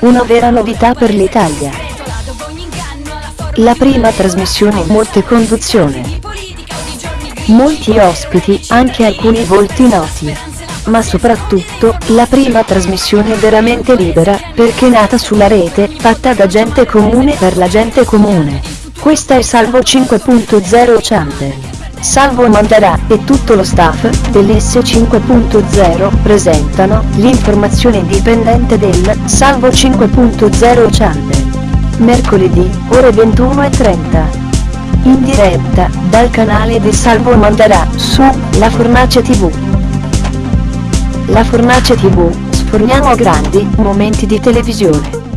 una vera novità per l'Italia. La prima trasmissione molte conduzione. Molti ospiti, anche alcuni volti noti. Ma soprattutto, la prima trasmissione veramente libera, perché nata sulla rete, fatta da gente comune per la gente comune. Questa è Salvo 5.0 Channel. Salvo Mandarà e tutto lo staff dell'S 5.0 presentano l'informazione indipendente del Salvo 5.0 Channel. Mercoledì, ore 21.30. In diretta, dal canale di Salvo Mandarà, su La Fornace TV. La Fornace TV, sforniamo grandi momenti di televisione.